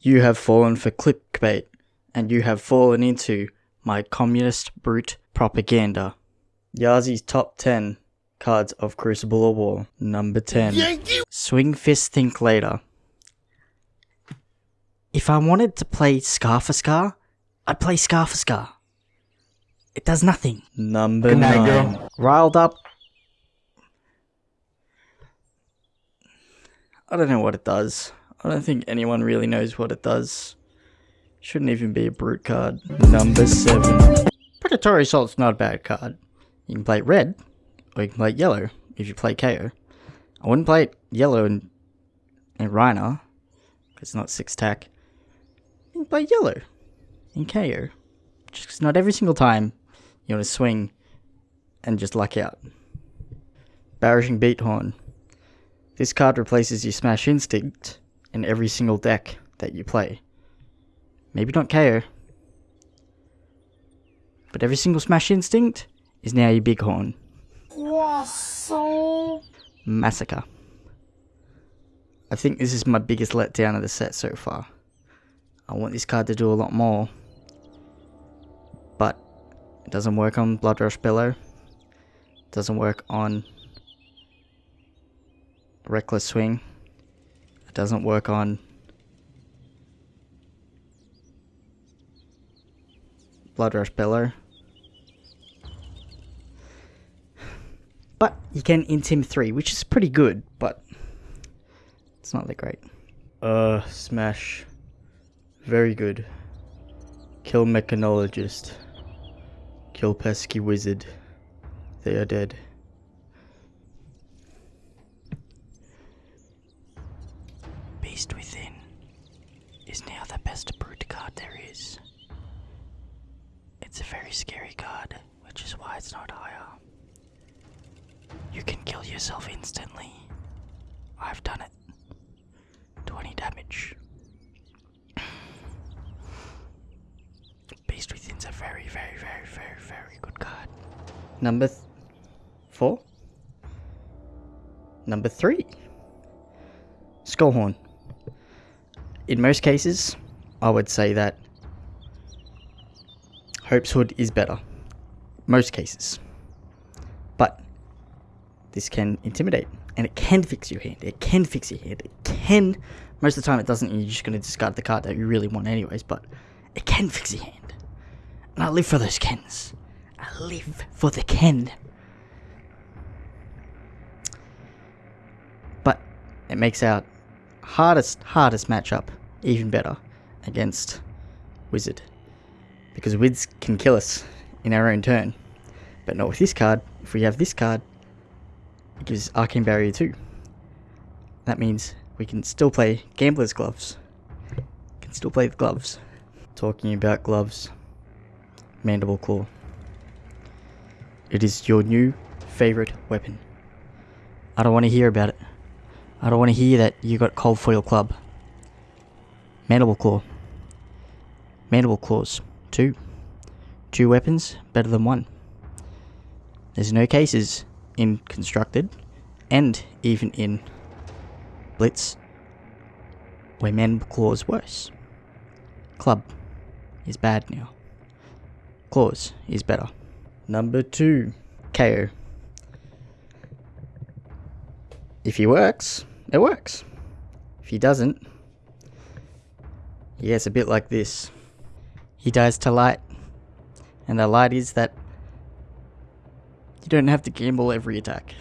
You have fallen for clickbait, and you have fallen into my communist brute propaganda. Yazi's top 10 cards of Crucible of War. Number 10. Swing Fist Think Later. If I wanted to play Scar for Scar, I'd play Scar for Scar. It does nothing. Number Good night, 9. girl. Riled up. I don't know what it does. I don't think anyone really knows what it does. Shouldn't even be a brute card. Number 7. Predatory Assault's not a bad card. You can play it red, or you can play it yellow if you play Kayo. I wouldn't play it yellow and, and Rhinar, because it's not 6 tack. You can play yellow in Kayo. Just 'cause not every single time you want to swing and just luck out. Barraging Beathorn. This card replaces your Smash Instinct in every single deck that you play. Maybe not Kayo. But every single Smash Instinct is now your Bighorn. Massacre. I think this is my biggest letdown of the set so far. I want this card to do a lot more. But it doesn't work on Bloodrush Bellow. Doesn't work on Reckless Swing. Doesn't work on Bloodrush Bellow. But you can Intim 3, which is pretty good, but it's not that great. Uh, Smash. Very good. Kill Mechanologist. Kill Pesky Wizard. They are dead. It's a very scary card, which is why it's not higher. You can kill yourself instantly. I've done it. 20 damage. Beast Within's a very, very, very, very, very good card. Number four. Number three. Skullhorn. In most cases, I would say that Hope's Hood is better. Most cases. But this can intimidate. And it can fix your hand. It can fix your hand. It can. Most of the time it doesn't, you're just going to discard the card that you really want, anyways. But it can fix your hand. And I live for those Kens. I live for the Ken. But it makes our hardest, hardest matchup even better against Wizard. Because Wids can kill us in our own turn. But not with this card. If we have this card, it gives Arcane Barrier 2. That means we can still play Gambler's Gloves. Can still play the gloves. Talking about gloves. Mandible Claw. It is your new favorite weapon. I don't want to hear about it. I don't want to hear that you got Cold Foil Club. Mandible Claw. Mandible Claws. Two. Two weapons, better than one. There's no cases in Constructed, and even in Blitz, where Mandible Claw is worse. Club is bad now. Claws is better. Number two, Kayo. If he works, it works. If he doesn't, he gets a bit like this. He dies to light, and the light is that you don't have to gamble every attack.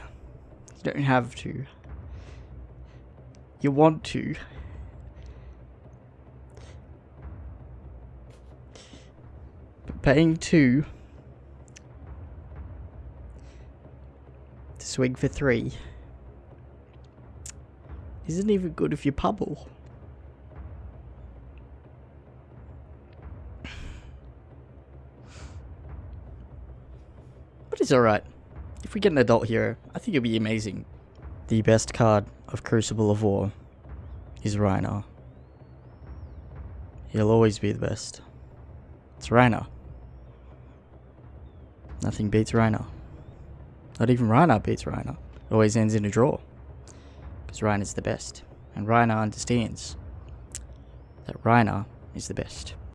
You don't have to. You want to. But paying two to swing for three isn't even good if you pubble. But it's alright. If we get an adult hero, I think it'll be amazing. The best card of Crucible of War is Rhino. He'll always be the best. It's Rhino. Nothing beats Rhino. Not even Rhino beats Rhino. It always ends in a draw. Because Rhino's the best. And Rhino understands that Rhinar is the best.